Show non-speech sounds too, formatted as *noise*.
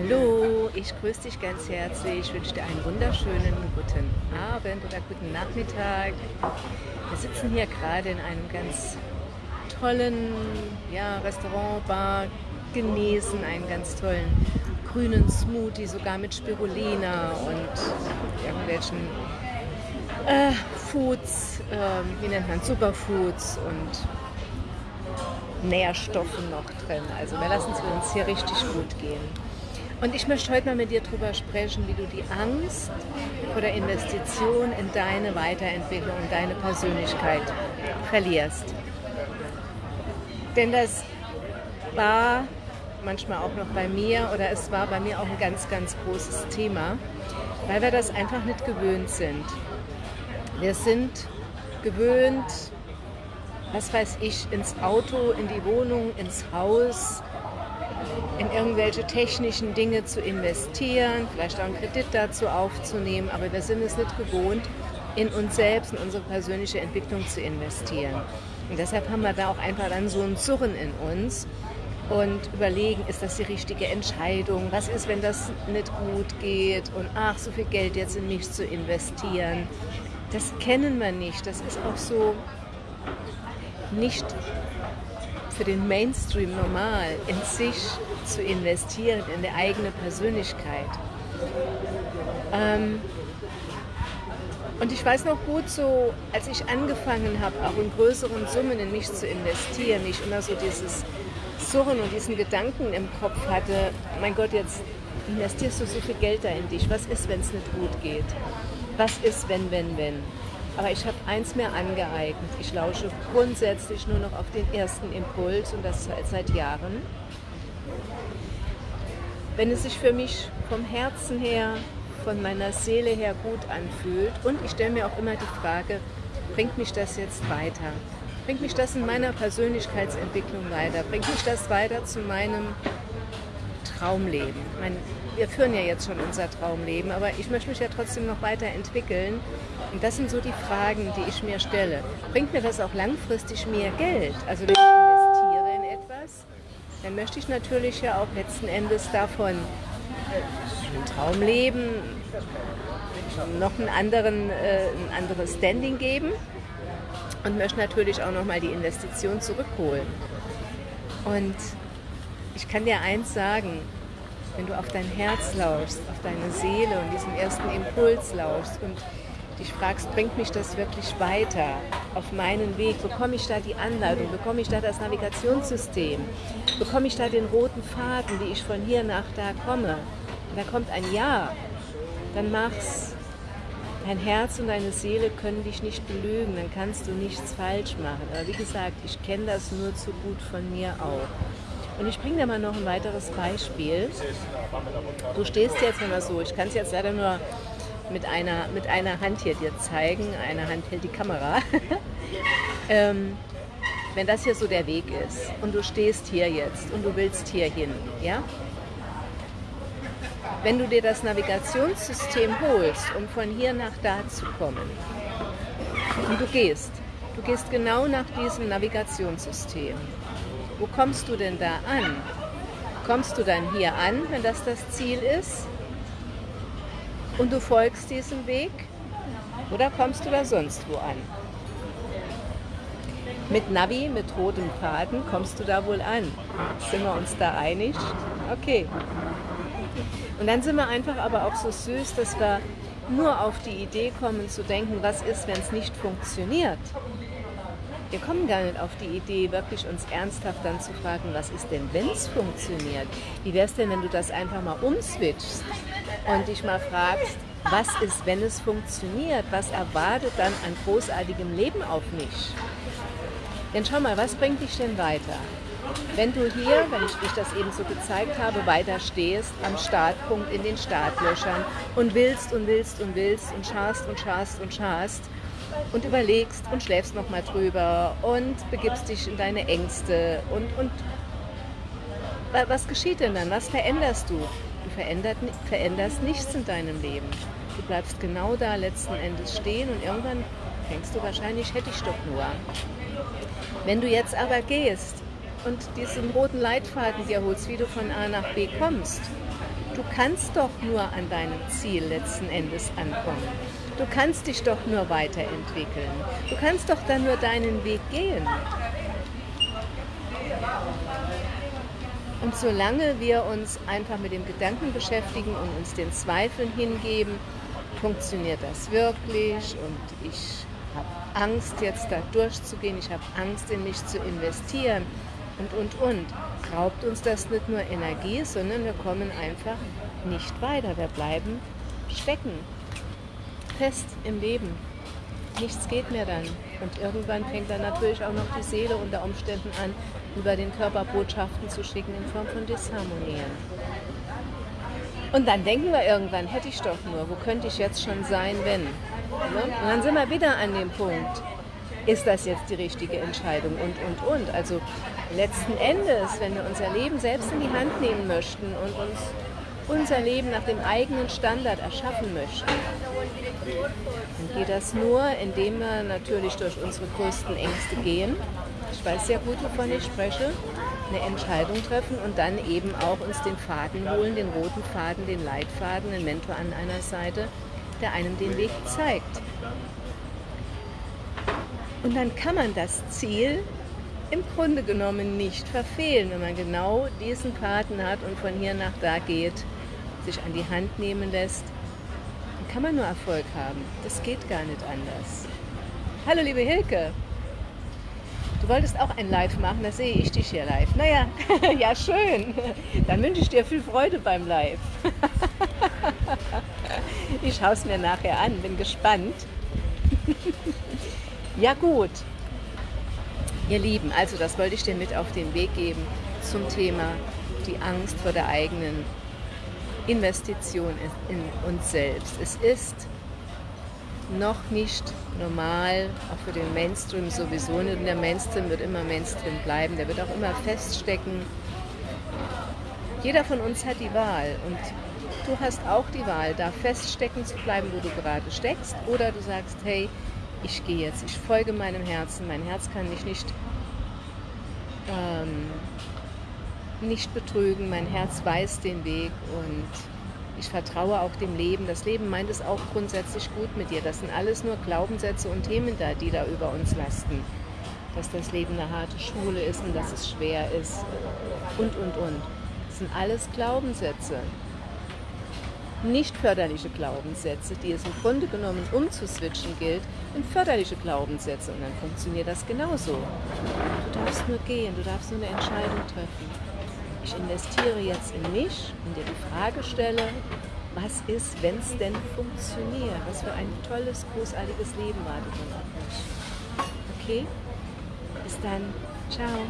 Hallo, ich grüße dich ganz herzlich. Ich wünsche dir einen wunderschönen guten Abend oder guten Nachmittag. Wir sitzen hier gerade in einem ganz tollen ja, Restaurant, Bar, genießen einen ganz tollen grünen Smoothie, sogar mit Spirulina und irgendwelchen äh, Foods, äh, wie nennt man Superfoods und Nährstoffen noch drin. Also wir lassen es uns hier richtig gut gehen. Und ich möchte heute mal mit dir darüber sprechen, wie du die Angst vor der Investition in deine Weiterentwicklung, in deine Persönlichkeit verlierst. Denn das war manchmal auch noch bei mir oder es war bei mir auch ein ganz, ganz großes Thema, weil wir das einfach nicht gewöhnt sind. Wir sind gewöhnt, was weiß ich, ins Auto, in die Wohnung, ins Haus, in irgendwelche technischen Dinge zu investieren, vielleicht auch einen Kredit dazu aufzunehmen, aber wir sind es nicht gewohnt, in uns selbst, in unsere persönliche Entwicklung zu investieren. Und deshalb haben wir da auch einfach dann so ein Surren in uns und überlegen, ist das die richtige Entscheidung? Was ist, wenn das nicht gut geht? Und ach, so viel Geld jetzt in mich zu investieren. Das kennen wir nicht. Das ist auch so nicht für den Mainstream normal, in sich zu investieren, in die eigene Persönlichkeit. Ähm, und ich weiß noch gut so, als ich angefangen habe, auch in größeren Summen in mich zu investieren, ich immer so dieses Surren und diesen Gedanken im Kopf hatte, mein Gott, jetzt investierst du so viel Geld da in dich, was ist, wenn es nicht gut geht? Was ist, wenn, wenn, wenn? Aber ich habe eins mehr angeeignet. Ich lausche grundsätzlich nur noch auf den ersten Impuls und das seit Jahren. Wenn es sich für mich vom Herzen her, von meiner Seele her gut anfühlt und ich stelle mir auch immer die Frage, bringt mich das jetzt weiter? Bringt mich das in meiner Persönlichkeitsentwicklung weiter? Bringt mich das weiter zu meinem Traumleben? Mein, wir führen ja jetzt schon unser Traumleben, aber ich möchte mich ja trotzdem noch weiterentwickeln und das sind so die Fragen, die ich mir stelle. Bringt mir das auch langfristig mehr Geld? Also wenn ich investiere in etwas, dann möchte ich natürlich ja auch letzten Endes davon ein Traumleben noch einen anderen, äh, ein anderes Standing geben und möchte natürlich auch nochmal die Investition zurückholen. Und ich kann dir eins sagen, wenn du auf dein Herz lauschst, auf deine Seele und diesen ersten Impuls lauschst und dich fragst, bringt mich das wirklich weiter auf meinen Weg? Bekomme ich da die Anleitung? Bekomme ich da das Navigationssystem? Bekomme ich da den roten Faden, wie ich von hier nach da komme? Und da kommt ein Ja. Dann mach's. Dein Herz und deine Seele können dich nicht belügen, dann kannst du nichts falsch machen. Aber wie gesagt, ich kenne das nur zu gut von mir auch. Und ich bringe dir mal noch ein weiteres Beispiel. Du stehst jetzt immer so, ich kann es jetzt leider nur mit einer, mit einer Hand hier dir zeigen. Eine Hand hält die Kamera. *laughs* ähm, wenn das hier so der Weg ist und du stehst hier jetzt und du willst hier hin, ja? Wenn du dir das Navigationssystem holst, um von hier nach da zu kommen, und du gehst, du gehst genau nach diesem Navigationssystem, wo kommst du denn da an? Kommst du dann hier an, wenn das das Ziel ist? und du folgst diesem Weg oder kommst du da sonst wo an? Mit Navi, mit rotem Faden kommst du da wohl an. Sind wir uns da einig? Okay. Und dann sind wir einfach aber auch so süß, dass wir nur auf die Idee kommen zu denken, was ist, wenn es nicht funktioniert. Wir kommen gar nicht auf die Idee, wirklich uns ernsthaft dann zu fragen, was ist denn, wenn es funktioniert? Wie wäre es denn, wenn du das einfach mal umswitchst und dich mal fragst, was ist, wenn es funktioniert? Was erwartet dann an großartigem Leben auf mich? Denn schau mal, was bringt dich denn weiter? Wenn du hier, wenn ich dich das eben so gezeigt habe, weiter stehst am Startpunkt in den Startlöchern und willst und willst und willst und schaust und schaust und schaust, und überlegst und schläfst nochmal drüber und begibst dich in deine Ängste und, und was geschieht denn dann? Was veränderst du? Du veränderst nichts in deinem Leben. Du bleibst genau da letzten Endes stehen und irgendwann denkst du wahrscheinlich, hätte ich doch nur. Wenn du jetzt aber gehst und diesen roten Leitfaden dir holst, wie du von A nach B kommst, Du kannst doch nur an deinem Ziel letzten Endes ankommen. Du kannst dich doch nur weiterentwickeln. Du kannst doch dann nur deinen Weg gehen. Und solange wir uns einfach mit dem Gedanken beschäftigen und uns den Zweifeln hingeben, funktioniert das wirklich und ich habe Angst, jetzt da durchzugehen, ich habe Angst, in mich zu investieren und, und, und, raubt uns das nicht nur Energie, sondern wir kommen einfach nicht weiter. Wir bleiben stecken, fest im Leben. Nichts geht mehr dann. Und irgendwann fängt dann natürlich auch noch die Seele unter Umständen an, über den Körper Botschaften zu schicken in Form von Disharmonien. Und dann denken wir irgendwann, hätte ich doch nur, wo könnte ich jetzt schon sein, wenn? Ne? Und dann sind wir wieder an dem Punkt, ist das jetzt die richtige Entscheidung und, und, und. Also letzten Endes, wenn wir unser Leben selbst in die Hand nehmen möchten und uns unser Leben nach dem eigenen Standard erschaffen möchten, dann geht das nur, indem wir natürlich durch unsere größten Ängste gehen. Ich weiß sehr gut, wovon ich spreche. Eine Entscheidung treffen und dann eben auch uns den Faden holen, den roten Faden, den Leitfaden, den Mentor an einer Seite, der einem den Weg zeigt. Und dann kann man das Ziel im Grunde genommen nicht verfehlen, wenn man genau diesen Paten hat und von hier nach da geht, sich an die Hand nehmen lässt, dann kann man nur Erfolg haben. Das geht gar nicht anders. Hallo liebe Hilke, du wolltest auch ein Live machen, da sehe ich dich hier live. Naja, *laughs* ja schön, dann wünsche ich dir viel Freude beim Live. *laughs* ich schaue es mir nachher an, bin gespannt. *laughs* Ja gut, ihr Lieben, also das wollte ich dir mit auf den Weg geben zum Thema die Angst vor der eigenen Investition in uns selbst. Es ist noch nicht normal, auch für den Mainstream sowieso nicht. Und der Mainstream wird immer Mainstream bleiben, der wird auch immer feststecken. Jeder von uns hat die Wahl und du hast auch die Wahl, da feststecken zu bleiben, wo du gerade steckst, oder du sagst, hey, ich gehe jetzt, ich folge meinem Herzen, mein Herz kann mich nicht, ähm, nicht betrügen, mein Herz weiß den Weg und ich vertraue auch dem Leben. Das Leben meint es auch grundsätzlich gut mit dir. Das sind alles nur Glaubenssätze und Themen da, die da über uns lasten. Dass das Leben eine harte Schule ist und dass es schwer ist und, und, und. Das sind alles Glaubenssätze nicht förderliche Glaubenssätze, die es im Grunde genommen umzuswitchen gilt, in förderliche Glaubenssätze. Und dann funktioniert das genauso. Du darfst nur gehen, du darfst nur eine Entscheidung treffen. Ich investiere jetzt in mich und dir die Frage stelle, was ist, wenn es denn funktioniert? Was für ein tolles, großartiges Leben wartet dann auf mich. Okay? Bis dann. Ciao.